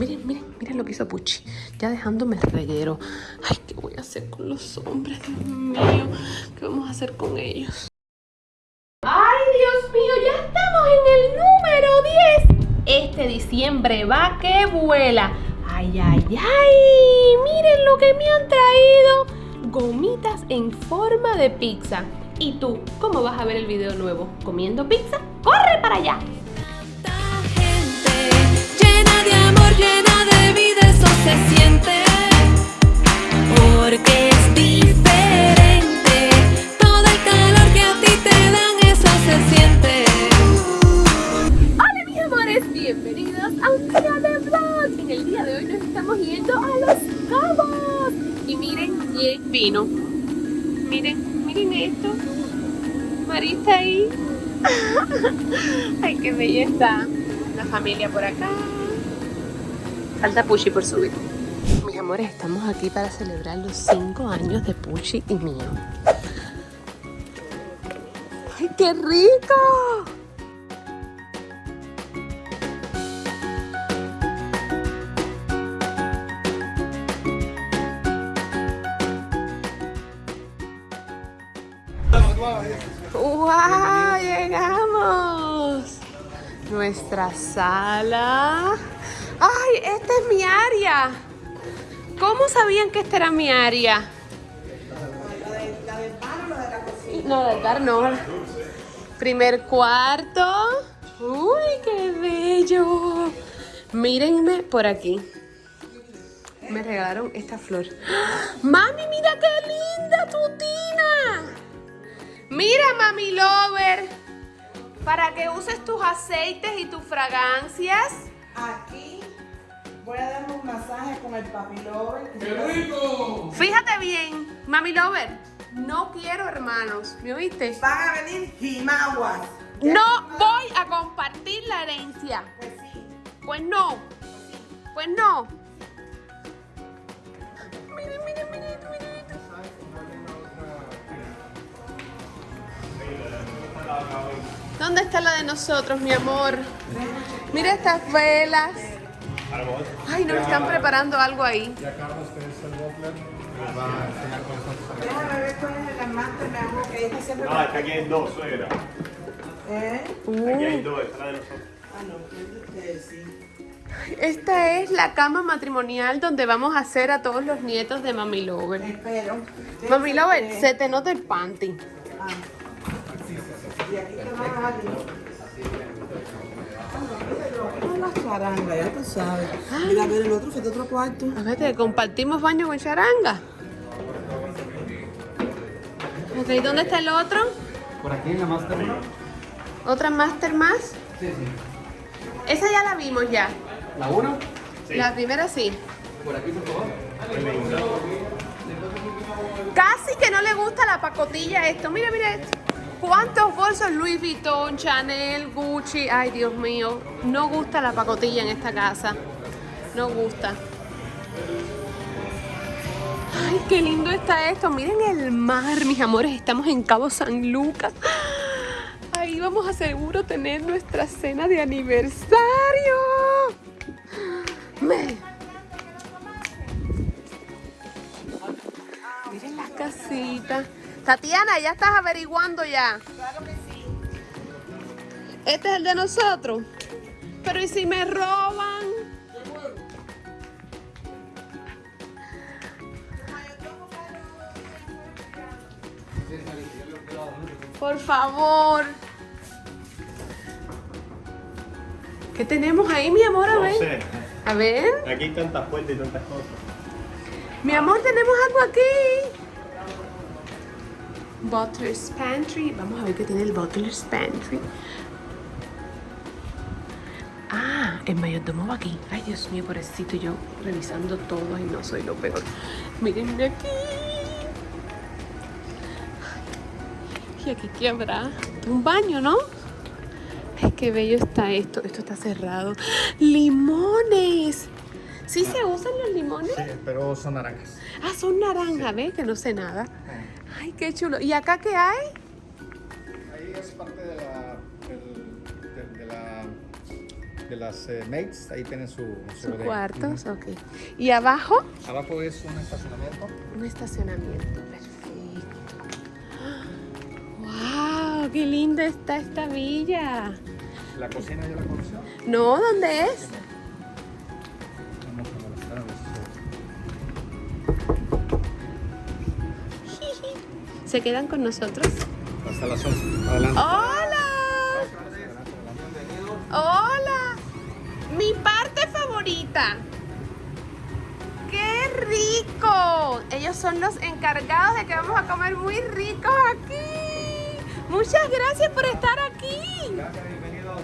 Miren, miren, miren lo que hizo Puchi. Ya dejándome el reguero. Ay, ¿qué voy a hacer con los hombres? Dios mío. ¿Qué vamos a hacer con ellos? ¡Ay, Dios mío! Ya estamos en el número 10. Este diciembre va que vuela. ¡Ay, ay, ay! Miren lo que me han traído. Gomitas en forma de pizza. ¿Y tú, cómo vas a ver el video nuevo? ¿Comiendo pizza? ¡Corre para allá! Vino. Miren, miren esto. Marita ahí. Ay, qué bella está. La familia por acá. Falta Puchi por subir. Mis amores, estamos aquí para celebrar los 5 años de Puchi y mío. ¡Ay, qué rico! ¡Wow! Llegamos. Nuestra sala. ¡Ay! Esta es mi área. ¿Cómo sabían que esta era mi área? No, del bar no. Primer cuarto. ¡Uy, qué bello! Mírenme por aquí. Me regalaron esta flor. ¡Ah! ¡Mami, mira qué linda tu tina! Mira, mami lover, para que uses tus aceites y tus fragancias. Aquí voy a darme un masaje con el papilover. ¡Qué rico! Fíjate bien, mami lover, no quiero hermanos, ¿me oíste? Van a venir jimaguas. No voy a compartir la herencia. Pues sí. Pues no, pues no. Miren, miren, miren, miren. ¿Dónde está la de nosotros, mi amor? Mira estas velas. Ay, nos están preparando algo ahí. Ya Carlos, que es el Doppler, les va a enseñar son sus Déjame ver cuál es el amante, mi amor, que ella siempre... No, es que aquí hay dos, suegra. ¿Eh? Aquí hay dos, esta de nosotros. Ah, no, que es de ustedes, sí. Esta es la cama matrimonial donde vamos a hacer a todos los nietos de Mami Lover. Espero. Mami Lover, se te nota el panty. Ah. Y aquí te van a charangas, ya tú sabes. Mira, a ver, el otro fue de otro cuarto. A ver, te compartimos baño con charanga. Ok, ¿dónde está el otro? Por aquí en la Master. ¿Otra Master más? Sí, sí. Esa ya la vimos ya. ¿La 1? La primera sí. Por aquí, por favor. Casi que no le gusta la pacotilla esto. Mira, mira esto. ¿Cuántos bolsos Louis Vuitton, Chanel, Gucci? Ay, Dios mío. No gusta la pacotilla en esta casa. No gusta. Ay, qué lindo está esto. Miren el mar, mis amores. Estamos en Cabo San Lucas. Ahí vamos a seguro tener nuestra cena de aniversario. Miren las casitas. Tatiana, ya estás averiguando ya. Claro que sí. Este es el de nosotros. Pero ¿y si me roban? Por favor. ¿Qué tenemos ahí, mi amor? A No ver. sé. A ver. Aquí hay tantas puertas y tantas cosas. Mi amor, tenemos algo aquí. Butler's Pantry. Vamos a ver qué tiene el Butler's Pantry. Ah, el mayordomo va aquí. Ay, Dios mío, pobrecito, yo revisando todo y no soy lo peor. Miren aquí. Y aquí qué habrá. Un baño, ¿no? Ay, qué bello está esto. Esto está cerrado. ¡Limones! ¿Sí se usan los limones? Sí, pero son naranjas. Ah, son naranjas, ¿ves? Que no sé nada. Ay, qué chulo. ¿Y acá qué hay? Ahí es parte de la, del- de, de la de las eh, mates, ahí tienen su, su bodega. cuartos, ok. ¿Y abajo? Abajo es un estacionamiento. Un estacionamiento, perfecto. ¡Wow! ¡Qué linda está esta villa! La cocina ya la conoció. No, ¿dónde es? ¿Se quedan con nosotros? Hasta las 11. Adelante. ¡Hola! ¡Hola! Mi parte favorita. ¡Qué rico! Ellos son los encargados de que vamos a comer muy ricos aquí. Muchas gracias por estar aquí. Gracias, bienvenido.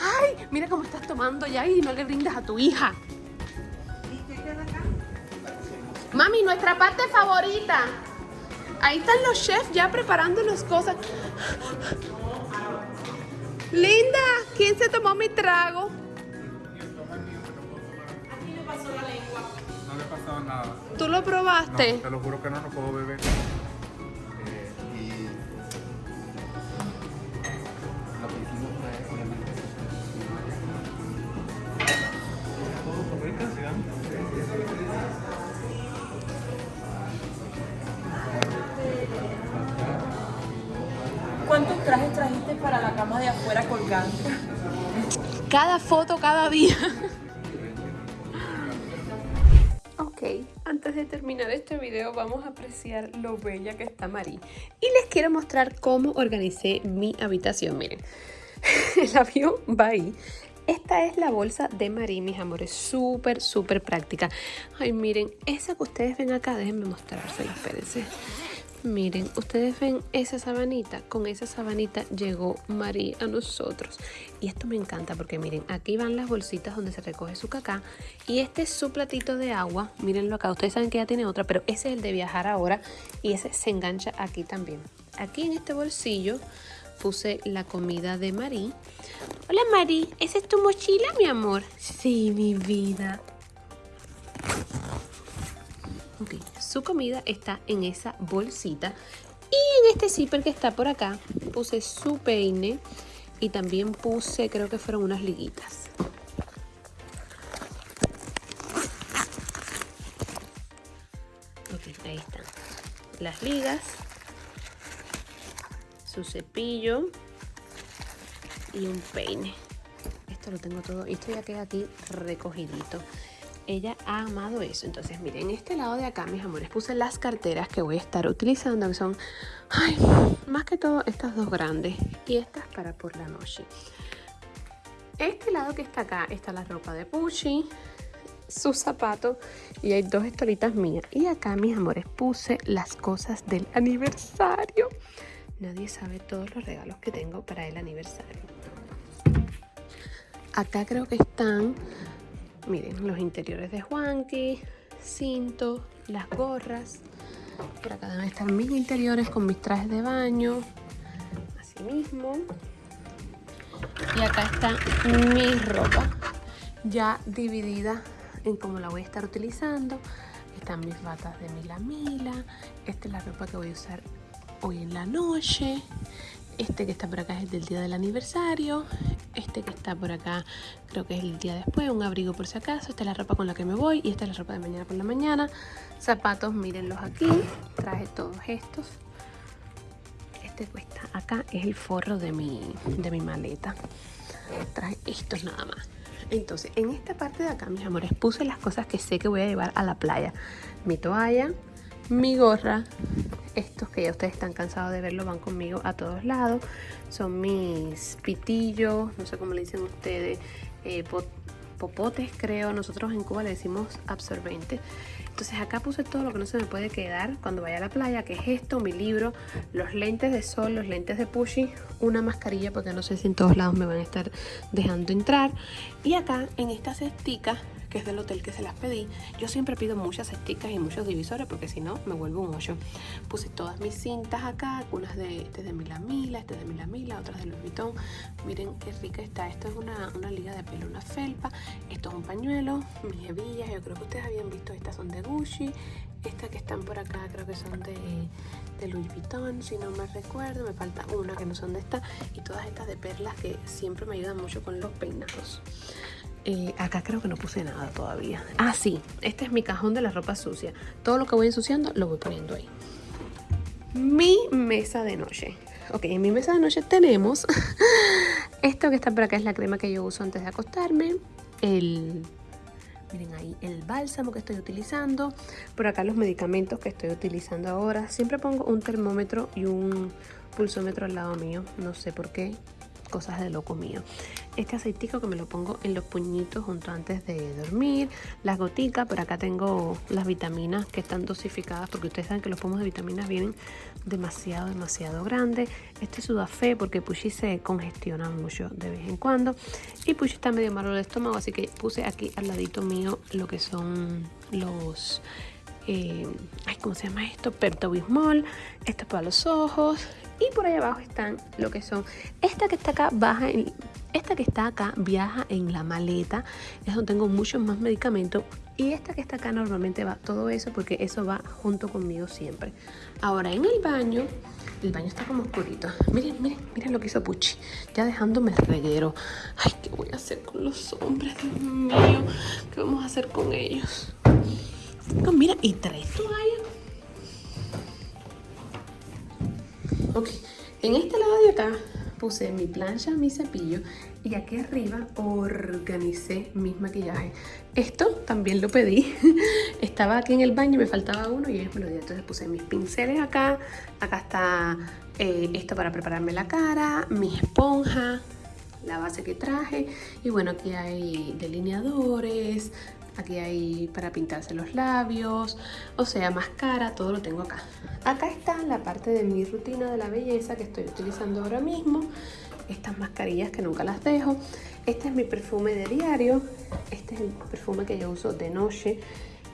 Ay, mira cómo estás tomando ya y no le brindas a tu hija. Mami, nuestra parte favorita. Ahí están los chefs ya preparando las cosas. Linda, ¿quién se tomó mi trago? No le ha pasado nada. ¿Tú lo probaste? No, te lo juro que no, no puedo beber. Cada foto, cada día. Ok, antes de terminar este video vamos a apreciar lo bella que está Mari. Y les quiero mostrar cómo organicé mi habitación. Miren, el avión va ahí. Esta es la bolsa de Mari, mis amores, súper, súper práctica. Ay, miren, esa que ustedes ven acá, déjenme mostrársela, espérense. Miren, ustedes ven esa sabanita, con esa sabanita llegó María a nosotros. Y esto me encanta porque miren, aquí van las bolsitas donde se recoge su cacá. Y este es su platito de agua, mírenlo acá, ustedes saben que ya tiene otra, pero ese es el de viajar ahora y ese se engancha aquí también. Aquí en este bolsillo puse la comida de Marí. Hola Marí, ¿esa es tu mochila, mi amor? Sí, mi vida. Ok, su comida está en esa bolsita. Y en este zipper que está por acá puse su peine y también puse, creo que fueron unas liguitas. Ok, ahí están. Las ligas, su cepillo y un peine. Esto lo tengo todo esto ya queda aquí recogidito ella ha amado eso. Entonces, miren, en este lado de acá, mis amores, puse las carteras que voy a estar utilizando, que son, ay, más que todo estas dos grandes y estas para por la noche. Este lado que está acá está la ropa de Pucci, sus zapatos y hay dos estolitas mías. Y acá, mis amores, puse las cosas del aniversario. Nadie sabe todos los regalos que tengo para el aniversario. Acá creo que están Miren, los interiores de Juanqui, cinto, las gorras. Por acá deben estar mis interiores con mis trajes de baño. Así mismo. Y acá está mi ropa ya dividida en cómo la voy a estar utilizando. Están mis batas de Mila Mila. Esta es la ropa que voy a usar hoy en la noche. Este que está por acá es el del día del aniversario. Este que está por acá creo que es el día después. Un abrigo por si acaso. Esta es la ropa con la que me voy. Y esta es la ropa de mañana por la mañana. Zapatos, mírenlos aquí. Traje todos estos. Este cuesta acá es el forro de mi, de mi maleta. Traje estos nada más. Entonces, en esta parte de acá, mis amores, puse las cosas que sé que voy a llevar a la playa. Mi toalla, mi gorra, estos que ya ustedes están cansados de verlo van conmigo a todos lados. Son mis pitillos, no sé cómo le dicen ustedes, eh, pot- popotes creo. Nosotros en Cuba le decimos absorbente. Entonces acá puse todo lo que no se me puede quedar cuando vaya a la playa, que es esto, mi libro, los lentes de sol, los lentes de Pushy, una mascarilla porque no sé si en todos lados me van a estar dejando entrar. Y acá en esta cestica que es del hotel que se las pedí. Yo siempre pido muchas cesticas y muchos divisores porque si no me vuelvo un hoyo. Puse todas mis cintas acá, algunas de, este de Milamila, este de Milamila, otras de Louis Vuitton. Miren qué rica está. Esto es una, una liga de pelo, una felpa. Esto es un pañuelo, mis hebillas. Yo creo que ustedes habían visto, estas son de Gucci. Estas que están por acá creo que son de, de Louis Vuitton, si no me recuerdo. Me falta una que no son de esta. Y todas estas de perlas que siempre me ayudan mucho con los peinados. Eh, acá creo que no puse nada todavía. Ah, sí. Este es mi cajón de la ropa sucia. Todo lo que voy ensuciando lo voy poniendo ahí. Mi mesa de noche. Ok, en mi mesa de noche tenemos esto que está por acá es la crema que yo uso antes de acostarme. El Miren ahí el bálsamo que estoy utilizando. Por acá los medicamentos que estoy utilizando ahora. Siempre pongo un termómetro y un pulsómetro al lado mío. No sé por qué. Cosas de loco mío. Este aceitico que me lo pongo en los puñitos junto antes de dormir. Las goticas. Por acá tengo las vitaminas que están dosificadas. Porque ustedes saben que los pomos de vitaminas vienen demasiado, demasiado grandes. Este sudafé porque Pushi se congestiona mucho de vez en cuando. Y Pushi está medio malo de estómago. Así que puse aquí al ladito mío lo que son los... Eh, ay, ¿cómo se llama esto? Pepto Bismol. Esto es para los ojos. Y por ahí abajo están lo que son. Esta que está acá baja en, esta que está acá viaja en la maleta. Es donde tengo muchos más medicamentos. Y esta que está acá normalmente va todo eso porque eso va junto conmigo siempre. Ahora en el baño, el baño está como oscurito. Miren, miren, miren lo que hizo Puchi. Ya dejándome el reguero. Ay, ¿qué voy a hacer con los hombres? Dios mío, ¿qué vamos a hacer con ellos? Mira, y tres toallas. Ok, en este lado de acá puse mi plancha, mi cepillo y aquí arriba organicé mis maquillajes. Esto también lo pedí. Estaba aquí en el baño, me faltaba uno y ellos me lo. Entonces puse mis pinceles acá. Acá está eh, esto para prepararme la cara, mi esponja, la base que traje. Y bueno, aquí hay delineadores, aquí hay para pintarse los labios, o sea, máscara, todo lo tengo acá. Acá está la parte de mi rutina de la belleza que estoy utilizando ahora mismo. Estas mascarillas que nunca las dejo. Este es mi perfume de diario. Este es el perfume que yo uso de noche.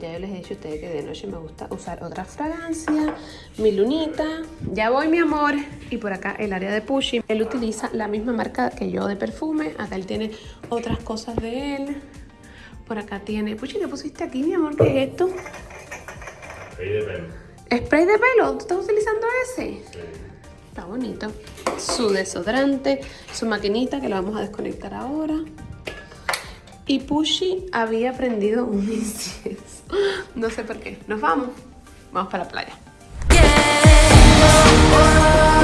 Ya yo les he dicho a ustedes que de noche me gusta usar otra fragancia. Mi lunita. Ya voy, mi amor. Y por acá el área de Pushy. Él utiliza la misma marca que yo de perfume. Acá él tiene otras cosas de él. Por acá tiene... Puchi, ¿qué pusiste aquí, mi amor? ¿Qué es esto? Spray de pelo. ¿Spray de pelo? ¿Tú estás utilizando ese? Está bonito. Su desodorante, su maquinita que la vamos a desconectar ahora. Y Pushy había prendido un incienso. No sé por qué. Nos vamos. Vamos para la playa. Yeah.